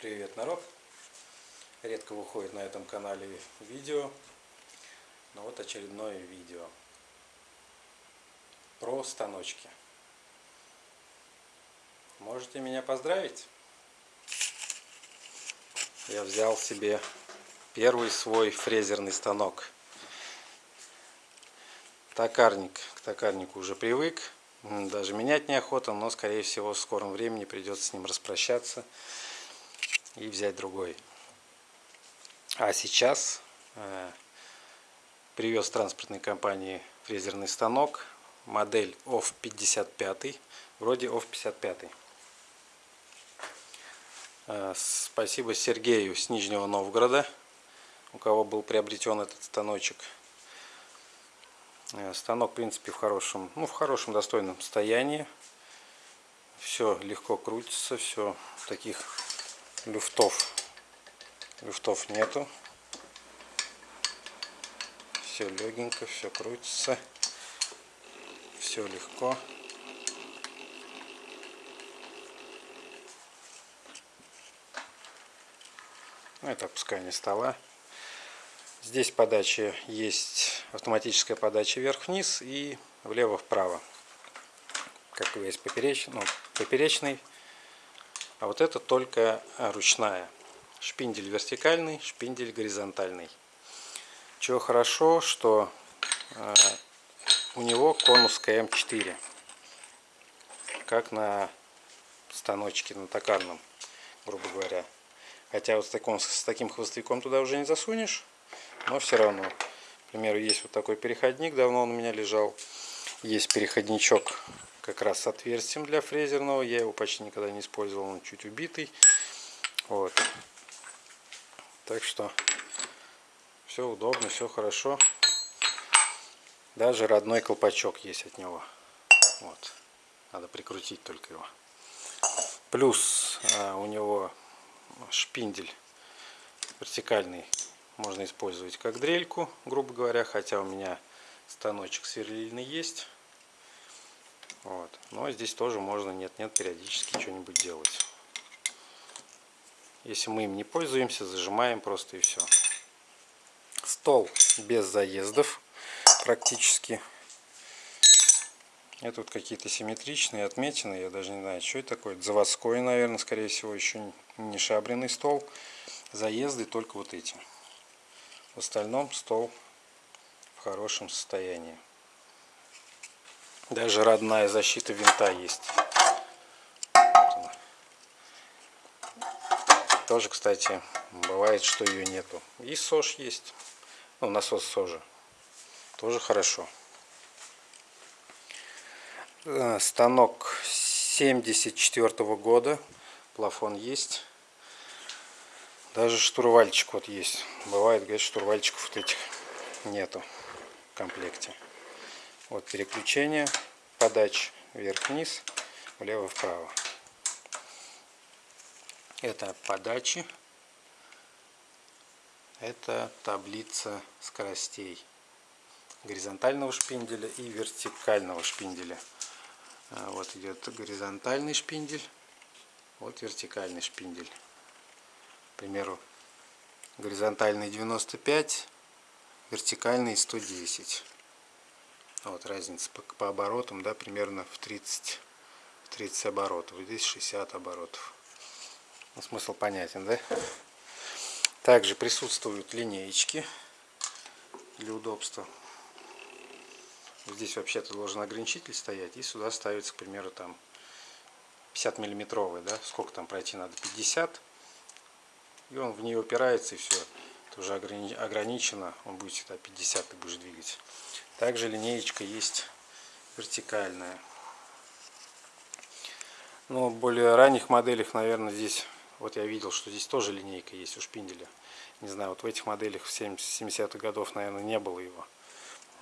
Привет, народ! Редко выходит на этом канале видео, но вот очередное видео про станочки. Можете меня поздравить? Я взял себе первый свой фрезерный станок. Токарник, к токарнику уже привык, даже менять неохота, но скорее всего в скором времени придется с ним распрощаться и взять другой. А сейчас э, привез транспортной компании фрезерный станок, модель OFF 55, вроде OFF 55. Э, спасибо Сергею с Нижнего Новгорода, у кого был приобретен этот станочек. Э, станок, в принципе, в хорошем, ну, в хорошем достойном состоянии. Все легко крутится, все таких люфтов. Люфтов нету. Все легенько все крутится. Все легко. Ну, это опускание стола. Здесь подача есть автоматическая подача вверх-вниз и влево-вправо. Как и есть поперечный, ну, поперечный а вот это только ручная. Шпиндель вертикальный, шпиндель горизонтальный. Чего хорошо, что э, у него конус КМ4. Как на станочке, на токарном, грубо говоря. Хотя вот с таким, с таким хвостовиком туда уже не засунешь, но все равно. К примеру, есть вот такой переходник, давно он у меня лежал. Есть переходничок как раз с отверстием для фрезерного. Я его почти никогда не использовал, он чуть убитый. Вот. Так что все удобно, все хорошо. Даже родной колпачок есть от него. Вот. Надо прикрутить только его. Плюс а, у него шпиндель вертикальный можно использовать как дрельку, грубо говоря, хотя у меня станочек сверлильный есть. Вот. Но здесь тоже можно нет-нет периодически что-нибудь делать. Если мы им не пользуемся, зажимаем просто и все. Стол без заездов практически. Это вот какие-то симметричные отметины. Я даже не знаю, что это такое. Заводской, наверное, скорее всего, еще не шабренный стол. Заезды только вот эти. В остальном стол в хорошем состоянии. Даже родная защита винта есть. Тоже, кстати, бывает, что ее нету. И СОЖ есть. Ну, насос СОЖа. Тоже хорошо. Э, станок 74 -го года. Плафон есть. Даже штурвальчик вот есть. Бывает, говорит, штурвальчиков вот этих нету в комплекте. Вот переключение подач вверх-вниз, влево-вправо. Это подачи. Это таблица скоростей горизонтального шпинделя и вертикального шпинделя. А, вот идет горизонтальный шпиндель, вот вертикальный шпиндель. К примеру, горизонтальный 95, вертикальный 110. Вот разница по, по оборотам, да, примерно в 30, 30 оборотов. Здесь 60 оборотов. Ну, смысл понятен, да? Также присутствуют линеечки для удобства. Здесь вообще-то должен ограничитель стоять, и сюда ставится, к примеру, там 50 миллиметровый, да, сколько там пройти надо, 50, и он в нее упирается, и все, это уже ограничено, он будет всегда 50 ты будешь двигать. Также линеечка есть вертикальная. Но в более ранних моделях, наверное, здесь, вот я видел, что здесь тоже линейка есть у шпинделя. Не знаю, вот в этих моделях в 70-х годов, наверное, не было его.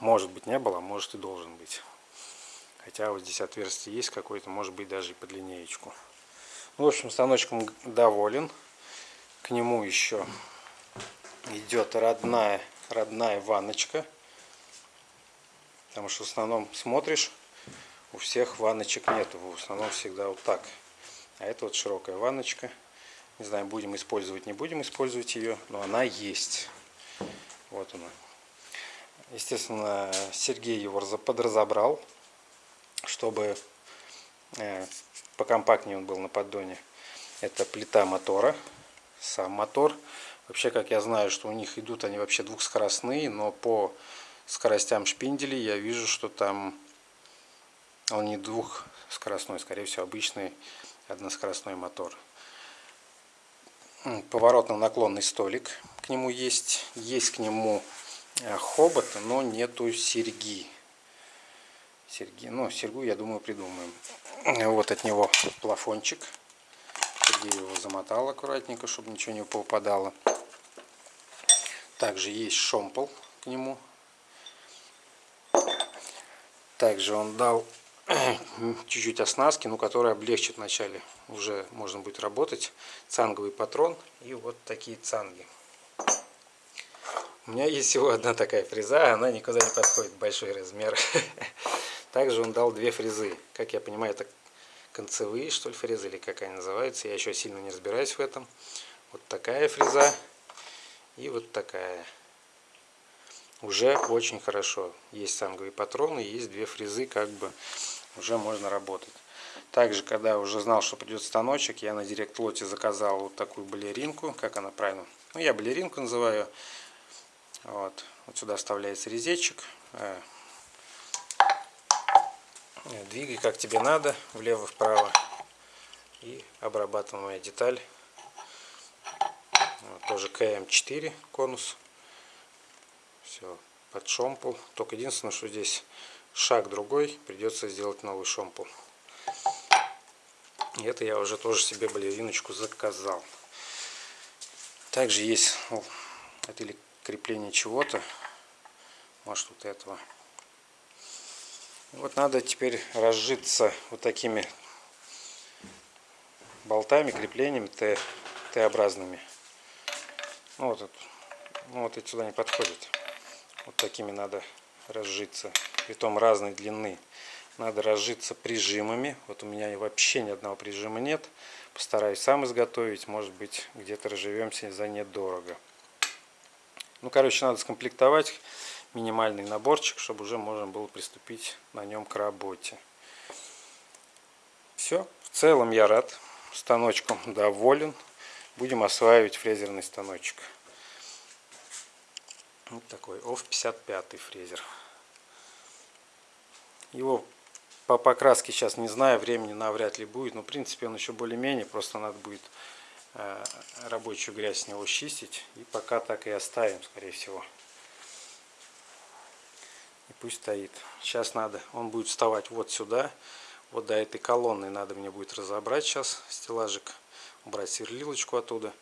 Может быть, не было, а может и должен быть. Хотя вот здесь отверстие есть какое-то, может быть, даже и под линеечку. Ну, в общем, станочком доволен. К нему еще идет родная, родная ванночка. Потому что в основном смотришь, у всех ванночек нету. В основном всегда вот так. А это вот широкая ванночка. Не знаю, будем использовать, не будем использовать ее, но она есть. Вот она. Естественно, Сергей его подразобрал, чтобы э, покомпактнее он был на поддоне. Это плита мотора, сам мотор. Вообще, как я знаю, что у них идут они вообще двухскоростные, но по скоростям шпинделей я вижу, что там он не двухскоростной, скорее всего, обычный односкоростной мотор. Поворотно-наклонный столик к нему есть. Есть к нему э, хобот, но нету серьги. Серьги, ну, серьгу, я думаю, придумаем. Вот от него плафончик. Сергей его замотал аккуратненько, чтобы ничего не попадало. Также есть шомпол к нему. Также он дал чуть-чуть оснастки, но которая облегчит вначале. Уже можно будет работать. Цанговый патрон и вот такие цанги. У меня есть всего одна такая фреза, она никуда не подходит, большой размер. Также он дал две фрезы. Как я понимаю, это концевые, что ли, фрезы, или как они называются. Я еще сильно не разбираюсь в этом. Вот такая фреза и вот такая. Уже очень хорошо. Есть санговые патроны, есть две фрезы, как бы уже можно работать. Также, когда уже знал, что придет станочек, я на директ-лоте заказал вот такую балеринку. Как она правильно? Ну, я балеринку называю. Вот, вот сюда вставляется резечек. Э, двигай как тебе надо, влево-вправо. И обрабатываемая деталь. Вот, тоже КМ4 конус. Все, под шомпол. Только единственное, что здесь шаг другой, придется сделать новый шомпол. И это я уже тоже себе балериночку заказал. Также есть, ну, это или крепление чего-то, может вот этого. Вот надо теперь разжиться вот такими болтами, креплениями Т-образными. Ну, вот, ну, вот эти сюда не подходят. Вот такими надо разжиться. Притом разной длины. Надо разжиться прижимами. Вот у меня вообще ни одного прижима нет. Постараюсь сам изготовить. Может быть, где-то разживемся за недорого. Ну, короче, надо скомплектовать минимальный наборчик, чтобы уже можно было приступить на нем к работе. Все. В целом я рад. Станочком доволен. Будем осваивать фрезерный станочек. Вот такой OFF 55 фрезер. Его по покраске сейчас не знаю, времени навряд ли будет, но в принципе он еще более-менее, просто надо будет э, рабочую грязь с него чистить. И пока так и оставим, скорее всего. И пусть стоит. Сейчас надо, он будет вставать вот сюда, вот до этой колонны надо мне будет разобрать сейчас стеллажик, убрать сверлилочку оттуда.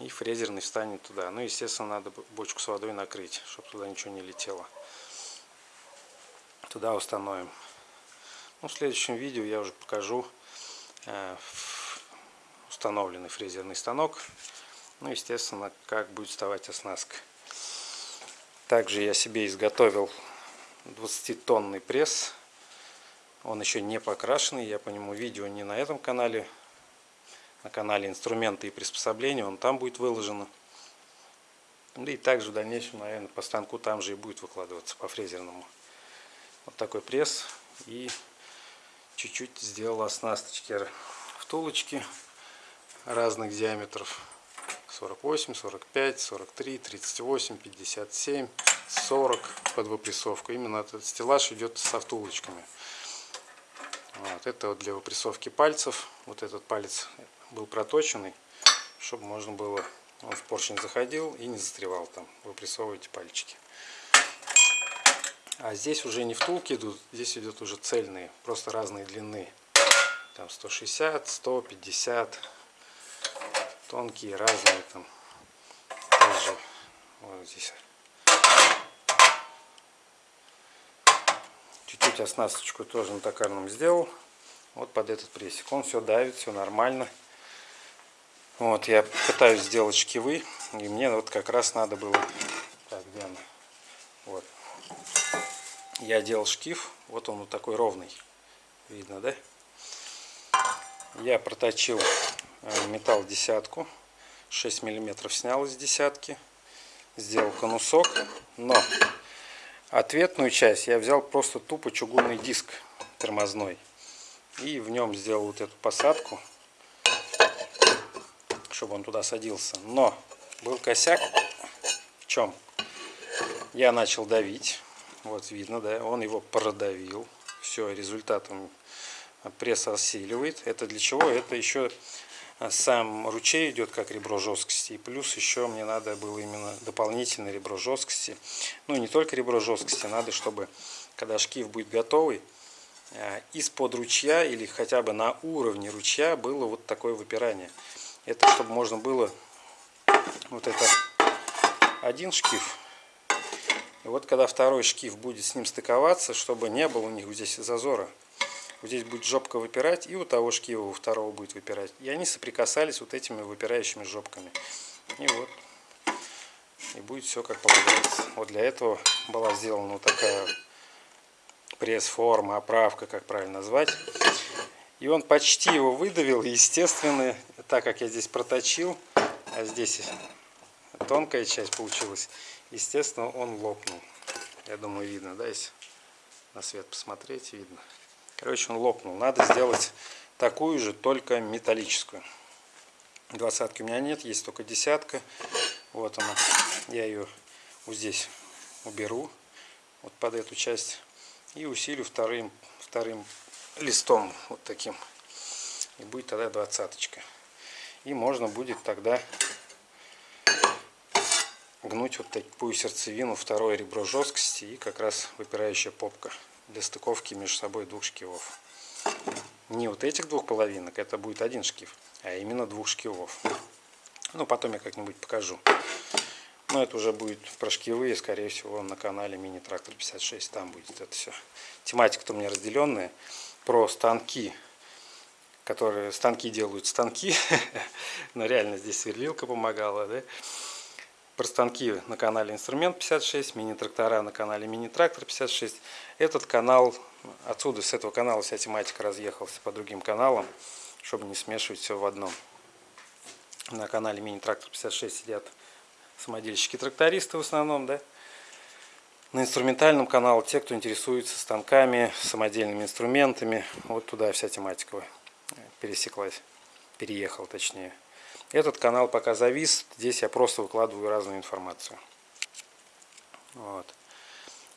И фрезерный встанет туда. Ну, естественно, надо бочку с водой накрыть, чтобы туда ничего не летело. Туда установим. Ну, в следующем видео я уже покажу э, установленный фрезерный станок. Ну, естественно, как будет вставать оснастка. Также я себе изготовил 20-тонный пресс. Он еще не покрашенный. Я по нему видео не на этом канале на канале инструменты и приспособления, он там будет выложено. И также в дальнейшем, наверное, по станку там же и будет выкладываться по фрезерному. Вот такой пресс. И чуть-чуть сделал оснасточки втулочки разных диаметров. 48, 45, 43, 38, 57, 40 под выпрессовку. Именно этот стеллаж идет со втулочками. Вот, это вот для выпрессовки пальцев. Вот этот палец был проточенный, чтобы можно было, он в поршень заходил и не застревал там, выпрессовываете пальчики. А здесь уже не втулки идут, здесь идут уже цельные, просто разные длины. Там 160, 150, тонкие, разные там. Также вот здесь. Чуть-чуть оснасточку тоже на токарном сделал. Вот под этот прессик. Он все давит, все нормально. Вот, я пытаюсь сделать шкивы, и мне вот как раз надо было... Так, где она? Вот. Я делал шкив, вот он вот такой ровный. Видно, да? Я проточил э, металл десятку 6 миллиметров снял из десятки сделал конусок но ответную часть я взял просто тупо чугунный диск тормозной и в нем сделал вот эту посадку чтобы он туда садился но был косяк в чем я начал давить вот видно да он его продавил все результатом пресс осиливает. Это для чего? Это еще сам ручей идет как ребро жесткости. И плюс еще мне надо было именно дополнительное ребро жесткости. Ну не только ребро жесткости, надо, чтобы когда шкив будет готовый, э, из-под ручья или хотя бы на уровне ручья было вот такое выпирание. Это чтобы можно было вот это один шкив. И вот когда второй шкив будет с ним стыковаться, чтобы не было у них здесь зазора. Вот здесь будет жопка выпирать, и у того шкива у второго будет выпирать. И они соприкасались вот этими выпирающими жопками. И вот. И будет все как полагается. Вот для этого была сделана вот такая пресс-форма, оправка, как правильно назвать. И он почти его выдавил, естественно, так как я здесь проточил, а здесь тонкая часть получилась, естественно, он лопнул. Я думаю, видно, да, если на свет посмотреть, видно. Короче, он лопнул. Надо сделать такую же, только металлическую. Двадцатки у меня нет, есть только десятка. Вот она. Я ее вот здесь уберу, вот под эту часть. И усилю вторым, вторым листом, вот таким. И будет тогда двадцаточка. И можно будет тогда гнуть вот такую сердцевину, второе ребро жесткости и как раз выпирающая попка для стыковки между собой двух шкивов. Не вот этих двух половинок, это будет один шкив, а именно двух шкивов. Ну, потом я как-нибудь покажу. Но это уже будет про шкивы, скорее всего, на канале Мини Трактор 56. Там будет это все. Тематика-то у меня разделенная. Про станки, которые станки делают станки. Но реально здесь сверлилка помогала, да? Про станки на канале Инструмент 56, мини-трактора на канале Мини-трактор 56. Этот канал, отсюда, с этого канала вся тематика разъехалась по другим каналам, чтобы не смешивать все в одном. На канале Мини-трактор 56 сидят самодельщики-трактористы в основном, да. На инструментальном канале те, кто интересуется станками, самодельными инструментами. Вот туда вся тематика пересеклась, переехал точнее. Этот канал пока завис. Здесь я просто выкладываю разную информацию. Вот.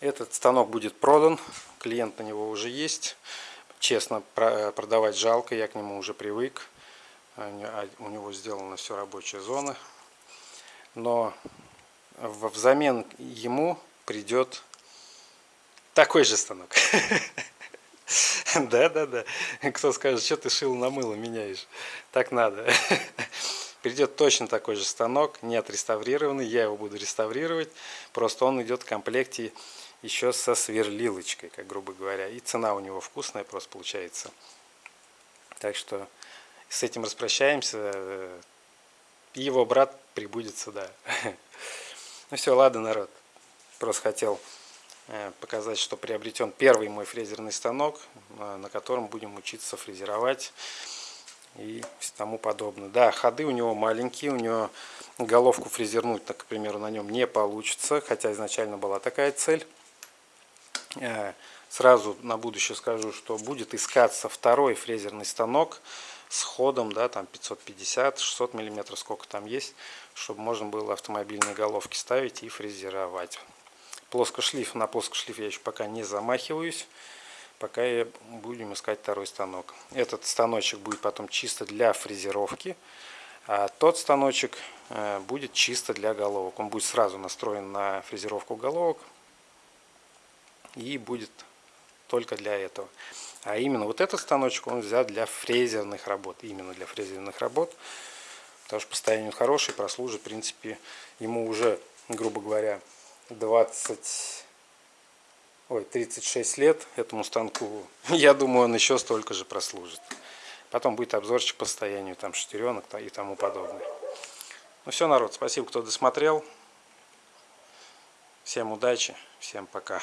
Этот станок будет продан. Клиент на него уже есть. Честно, продавать жалко. Я к нему уже привык. А, у него сделана все рабочая зона. Но взамен ему придет такой же станок. Да, да, да. Кто скажет, что ты шил на мыло меняешь? Так надо. Придет точно такой же станок, не отреставрированный, я его буду реставрировать. Просто он идет в комплекте еще со сверлилочкой, как грубо говоря. И цена у него вкусная просто получается. Так что с этим распрощаемся. Его брат прибудет сюда. Ну все, ладно, народ. Просто хотел э, показать, что приобретен первый мой фрезерный станок, э, на котором будем учиться фрезеровать и тому подобное. Да, ходы у него маленькие, у него головку фрезернуть, так, к примеру, на нем не получится, хотя изначально была такая цель. Э, сразу на будущее скажу, что будет искаться второй фрезерный станок с ходом, да, там 550-600 миллиметров, сколько там есть, чтобы можно было автомобильные головки ставить и фрезеровать. Плоскошлиф, на плоскошлиф я еще пока не замахиваюсь пока я будем искать второй станок. Этот станочек будет потом чисто для фрезеровки, а тот станочек э, будет чисто для головок. Он будет сразу настроен на фрезеровку головок и будет только для этого. А именно вот этот станочек он взят для фрезерных работ. Именно для фрезерных работ. Потому что постоянно хороший, прослужит. В принципе, ему уже, грубо говоря, 20 ой, 36 лет этому станку. Я думаю, он еще столько же прослужит. Потом будет обзорчик по состоянию там шестеренок и тому подобное. Ну все, народ, спасибо, кто досмотрел. Всем удачи, всем пока.